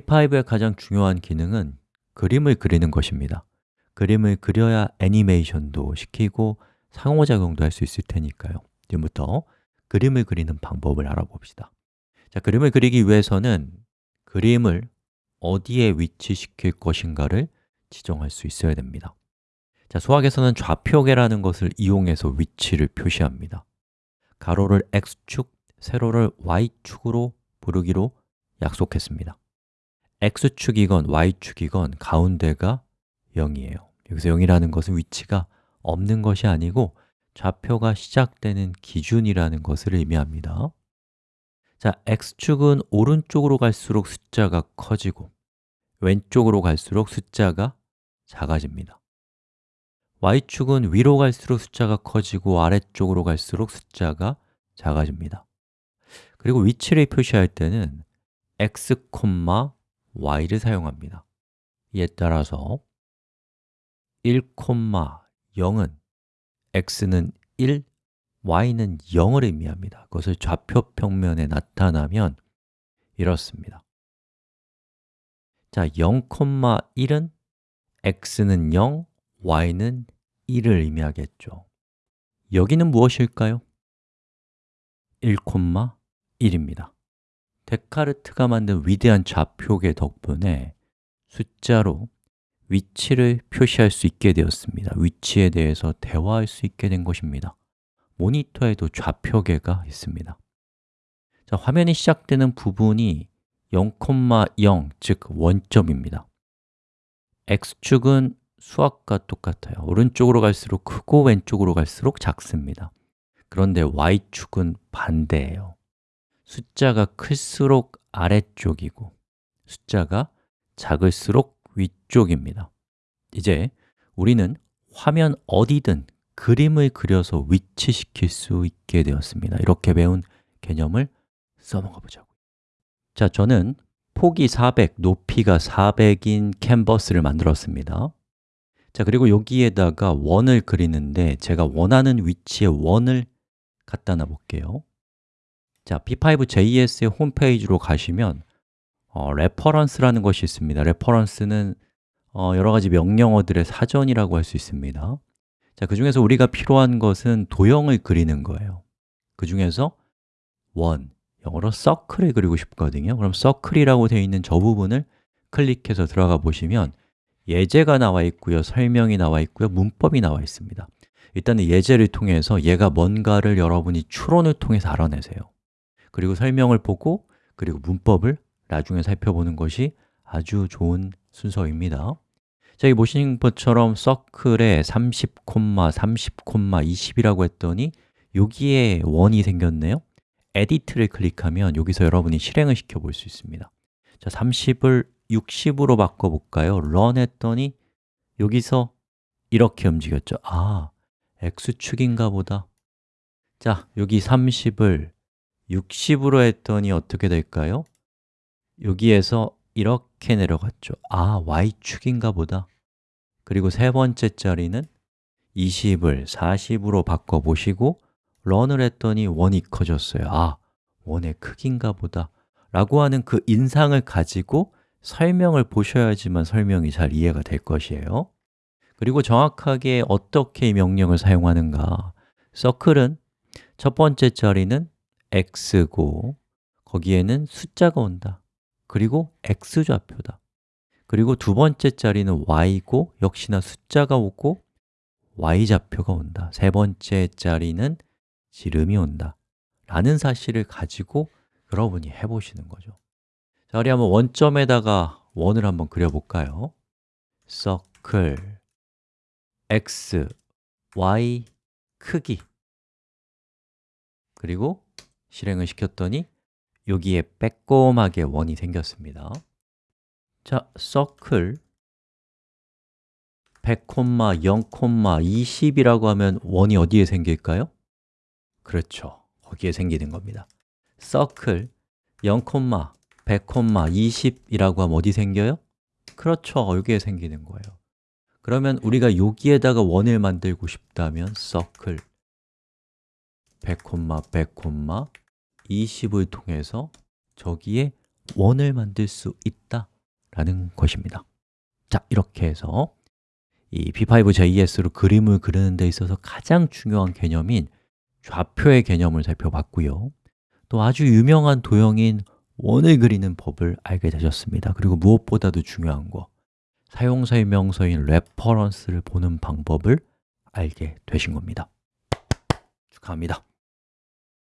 P5의 가장 중요한 기능은 그림을 그리는 것입니다. 그림을 그려야 애니메이션도 시키고 상호작용도 할 수 있을 테니까요. 지금부터 그림을 그리는 방법을 알아봅시다. 자, 그림을 그리기 위해서는 그림을 어디에 위치시킬 것인가를 지정할 수 있어야 됩니다. 자, 수학에서는 좌표계라는 것을 이용해서 위치를 표시합니다. 가로를 x축, 세로를 y축으로 부르기로 약속했습니다 x축이건 y축이건 가운데가 0이에요. 여기서 0이라는 것은 위치가 없는 것이 아니고 좌표가 시작되는 기준이라는 것을 의미합니다. 자, x축은 오른쪽으로 갈수록 숫자가 커지고 왼쪽으로 갈수록 숫자가 작아집니다. Y축은 위로 갈수록 숫자가 커지고 아래쪽으로 갈수록 숫자가 작아집니다. 그리고 위치를 표시할 때는 x, y를 사용합니다. 이에 따라서 1,0은 x는 1, y는 0을 의미합니다. 그것을 좌표 평면에 나타나면 이렇습니다. 자, 0,1은 x는 0, y는 1을 의미하겠죠. 여기는 무엇일까요? 1,1입니다 데카르트가 만든 위대한 좌표계 덕분에 숫자로 위치를 표시할 수 있게 되었습니다. 위치에 대해서 대화할 수 있게 된 것입니다. 모니터에도 좌표계가 있습니다. 자, 화면이 시작되는 부분이 0,0, 즉 원점입니다. X축은 수학과 똑같아요. 오른쪽으로 갈수록 크고 왼쪽으로 갈수록 작습니다. 그런데 y축은 반대예요 숫자가 클수록 아래쪽이고 숫자가 작을수록 위쪽입니다. 이제 우리는 화면 어디든 그림을 그려서 위치시킬 수 있게 되었습니다. 이렇게 배운 개념을 써먹어 보자고요. 자, 저는 폭이 400, 높이가 400인 캔버스를 만들었습니다. 자, 그리고 여기에다가 원을 그리는데 제가 원하는 위치에 원을 갖다 놔 볼게요 자, p5.js의 홈페이지로 가시면 어, reference라는 것이 있습니다. reference는 어, 여러 가지 명령어들의 사전이라고 할 수 있습니다. 자, 그 중에서 우리가 필요한 것은 도형을 그리는 거예요. 그 중에서 원, 영어로 서클을 그리고 싶거든요. 그럼 서클이라고 되어 있는 저 부분을 클릭해서 들어가 보시면 예제가 나와 있고요 설명이 나와 있고요 문법이 나와 있습니다. 일단은 예제를 통해서 얘가 뭔가를 여러분이 추론을 통해서 알아내세요 그리고 설명을 보고 그리고 문법을 나중에 살펴보는 것이 아주 좋은 순서입니다. 자, 여기 보시는 것처럼 서클에 30, 30, 20이라고 했더니 여기에 원이 생겼네요. 에디트를 클릭하면 여기서 여러분이 실행을 시켜 볼 수 있습니다. 자, 30을 60으로 바꿔볼까요? run 했더니 여기서 이렇게 움직였죠. 아, x축인가 보다. 자, 여기 30을 60으로 했더니 어떻게 될까요? 여기에서 이렇게 내려갔죠. 아, y축인가 보다. 그리고 세 번째 자리는 20을 40으로 바꿔보시고 런을 했더니 원이 커졌어요. 아, 원의 크기인가 보다. 라고 하는 그 인상을 가지고 설명을 보셔야지만 설명이 잘 이해가 될 것이에요. 그리고 정확하게 어떻게 이 명령을 사용하는가. 서클은 첫 번째 자리는 x고 거기에는 숫자가 온다. 그리고 x좌표다. 그리고 두 번째 자리는 y고 역시나 숫자가 오고 y좌표가 온다. 세 번째 자리는 지름이 온다. 라는 사실을 가지고 여러분이 해보시는 거죠. 자, 우리 한번 원점에다가 원을 한번 그려볼까요? circle x, y 크기. 그리고 실행을 시켰더니 여기에 빼꼼하게 원이 생겼습니다. 자, circle 100, 0, 20이라고 하면 원이 어디에 생길까요? 그렇죠, 거기에 생기는 겁니다. circle 0, 100, 20이라고 하면 어디 생겨요? 그렇죠, 여기에 생기는 거예요. 그러면 우리가 여기에다가 원을 만들고 싶다면 circle 100, 100, 20을 통해서 저기에 원을 만들 수 있다라는 것입니다. 자, 이렇게 해서 이 p5.js로 그림을 그리는 데 있어서 가장 중요한 개념인 좌표의 개념을 살펴봤고요. 또 아주 유명한 도형인 원을 그리는 법을 알게 되셨습니다. 그리고 무엇보다도 중요한 거 사용설명서인 reference를 보는 방법을 알게 되신 겁니다. 축하합니다